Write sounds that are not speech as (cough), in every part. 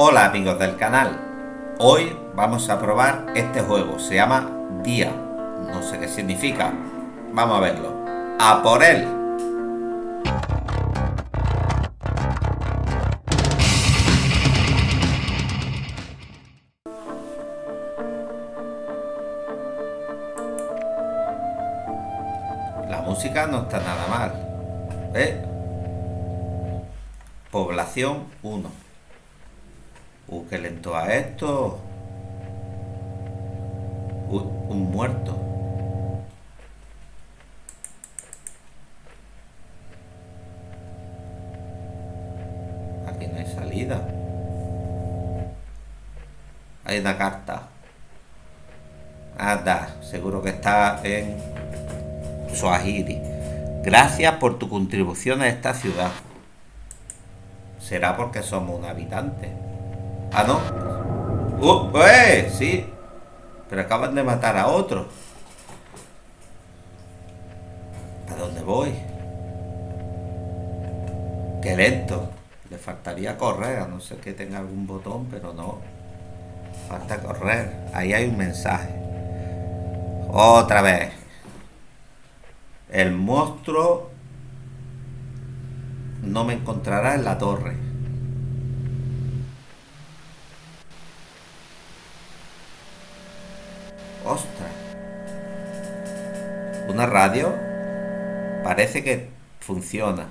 Hola amigos del canal, hoy vamos a probar este juego, se llama Día, no sé qué significa, vamos a verlo, a por él. La música no está nada mal, ¿eh? Población 1 Uh, qué lento a esto. Un muerto. Aquí no hay salida. Hay una carta. Anda, seguro que está en Swahili. Gracias por tu contribución a esta ciudad. Será porque somos un habitante. Ah, no. ¡Uh! ¡Eh! Sí. Pero acaban de matar a otro. ¿A dónde voy? Qué lento. Le faltaría correr, a no ser que tenga algún botón, pero no. Falta correr. Ahí hay un mensaje. Otra vez. El monstruo no me encontrará en la torre. Ostras. Una radio. Parece que funciona.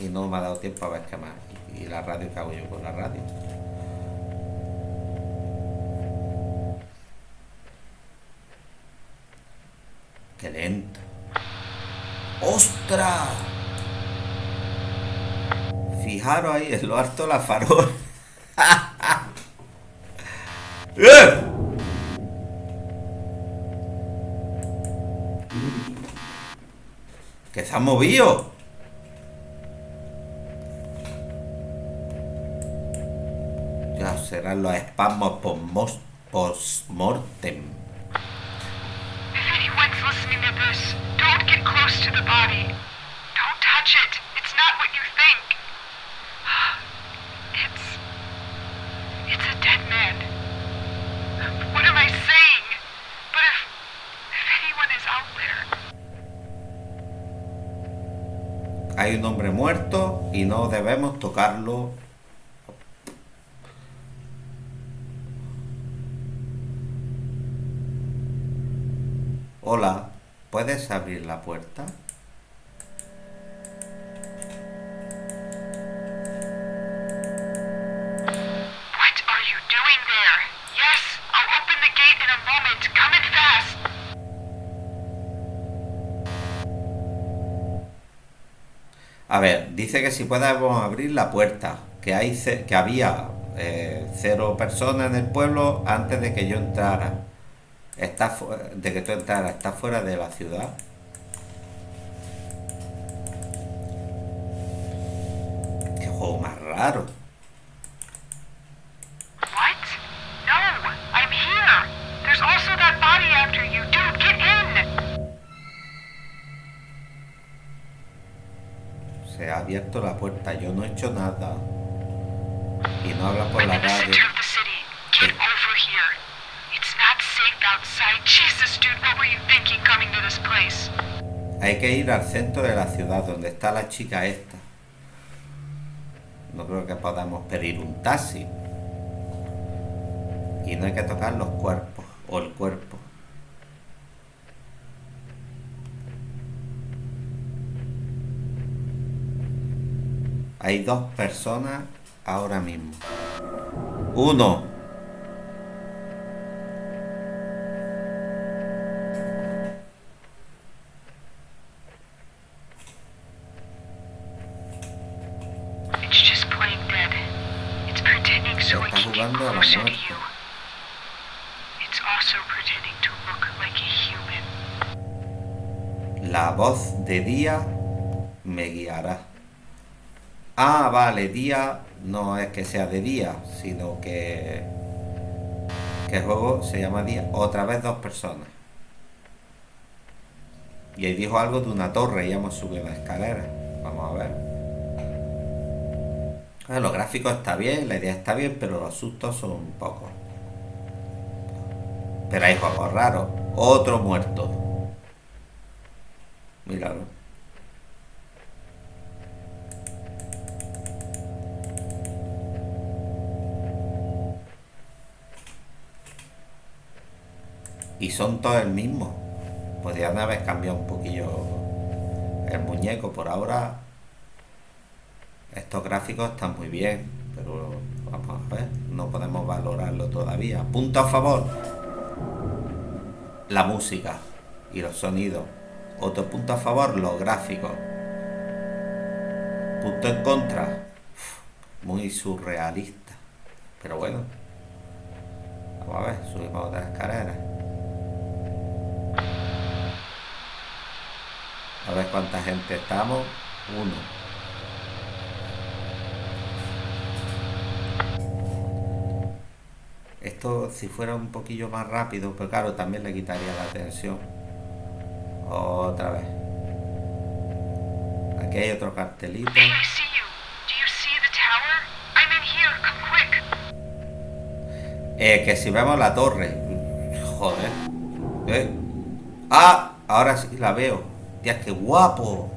Y no me ha dado tiempo a ver qué más. Y la radio, ¿qué hago yo con la radio? Qué lento. ¡Ostras! Fijaros ahí, en lo alto la farol. (laughs) ¡Eh! Que se ha movido. Ya serán los espasmos post-mortem. If anyone's listening to this, don't get close to the body. Don't touch it. It's not what you think. It's. It's a dead man. What am I saying? But if. If anyone is out there. Hay un hombre muerto y no debemos tocarlo. Hola, ¿puedes abrir la puerta? Dice que si podemos abrir la puerta, que, hay, que había eh, cero personas en el pueblo antes de que yo entrara. Está de que tú entraras, está fuera de la ciudad. Qué juego más raro. Abierto la puerta. Yo no he hecho nada. Y no habla por la radio. Hay que ir al centro de la ciudad donde está la chica esta. No creo que podamos pedir un taxi. Y no hay que tocar los cuerpos o el cuerpo. Hay dos personas ahora mismo. Uno. Se está jugando a la muerte. La voz de día me guiará. Ah, vale, día no es que sea de día, sino que, que el juego se llama día. Otra vez dos personas. Y ahí dijo algo de una torre y hemos subido la escalera. Vamos a ver. Bueno, los gráficos está bien, la idea está bien, pero los sustos son pocos. Pero hay juegos raros. Otro muerto. Míralo. Y son todos el mismo. Podrían haber cambiado un poquillo el muñeco. Por ahora estos gráficos están muy bien, pero vamos a ver, no podemos valorarlo todavía. Punto a favor, la música y los sonidos. Otro punto a favor, los gráficos. Punto en contra, muy surrealista. Pero bueno, vamos a ver, subimos otra escalera. A ver cuánta gente estamos. Uno. Esto si fuera un poquillo más rápido, pero claro, también le quitaría la tensión. Otra vez. Aquí hay otro cartelito. Eh, que si vemos la torre. Joder. ¿Eh? Ah, ahora sí la veo. Qué guapo.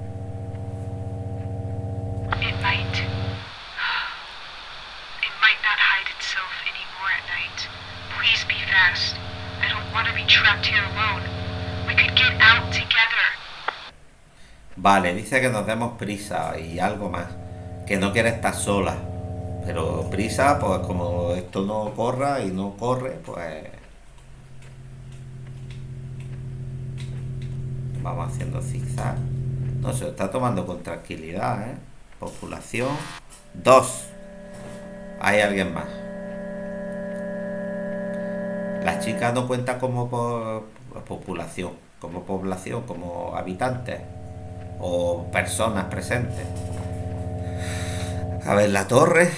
Vale, dice que nos demos prisa y algo más. Que no quiere estar sola. Pero prisa, pues como esto no corra y no corre, pues... Vamos haciendo zigzag. No, se está tomando con tranquilidad, ¿eh? Populación. Dos. Hay alguien más. La chica no cuenta como populación, como población, como habitantes o personas presentes. A ver, la torre.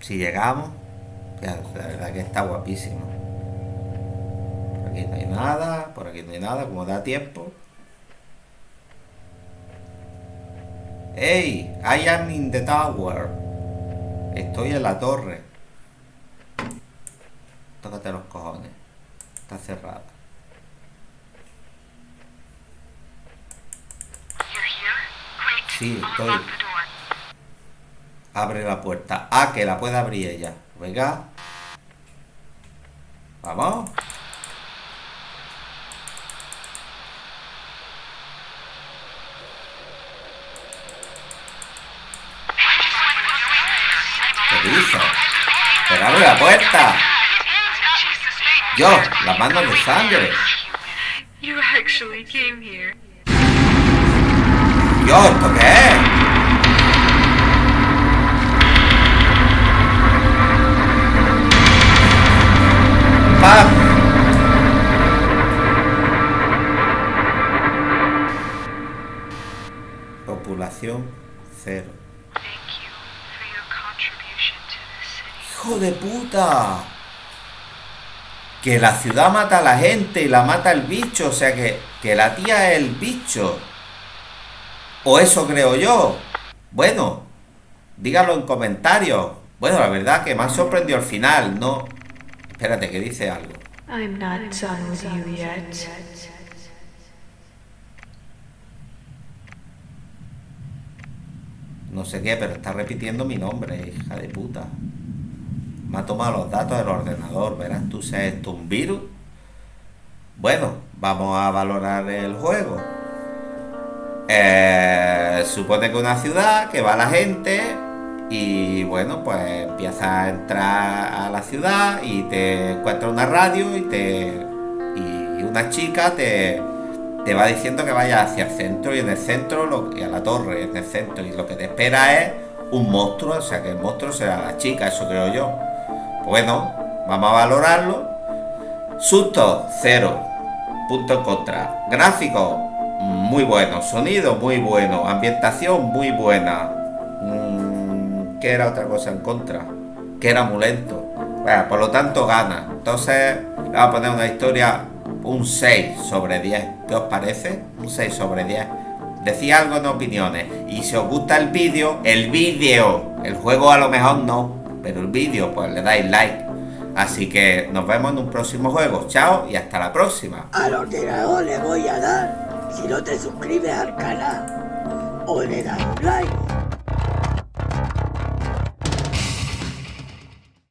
Si llegamos, la verdad que está guapísimo. Aquí no hay nada, por aquí no hay nada, como da tiempo. ¡Hey! I am in the tower. Estoy en la torre. Tócate los cojones. Está cerrada. Sí, estoy. Abre la puerta. Ah, que la puede abrir ella. Venga. Vamos. Pero abre la puerta. Yo, las manos de sangre. Dios, ¿esto qué es? Populación cero. ¡Hijo de puta! Que la ciudad mata a la gente y la mata el bicho, o sea que, que la tía es el bicho. O eso creo yo. Bueno, díganlo en comentarios. Bueno, la verdad que me ha sorprendido al final, ¿no? Espérate, que dice algo. No sé qué, pero está repitiendo mi nombre, hija de puta. Me ha tomado los datos del ordenador. Verás tú si es esto un virus. Bueno, vamos a valorar el juego. Eh, supone que una ciudad que va la gente y bueno, pues empieza a entrar a la ciudad y te encuentra una radio y te y una chica te, te va diciendo que vaya hacia el centro y en el centro y a la torre en el centro y lo que te espera es un monstruo, o sea que el monstruo será la chica, eso creo yo. Bueno, vamos a valorarlo. Susto, cero. Punto contra. Gráfico, muy bueno, sonido muy bueno, ambientación muy buena. Mm, ¿Qué era otra cosa en contra? Que era muy lento. Bueno, por lo tanto gana. Entonces le voy a poner una historia un 6 sobre 10. ¿Qué os parece? Un 6 sobre 10. decía algo en opiniones. Y si os gusta el vídeo, el vídeo, el juego a lo mejor no, pero el vídeo, pues le dais like. Así que nos vemos en un próximo juego. Chao y hasta la próxima. Al ordenador le voy a dar si no te suscribes al canal o le das un like.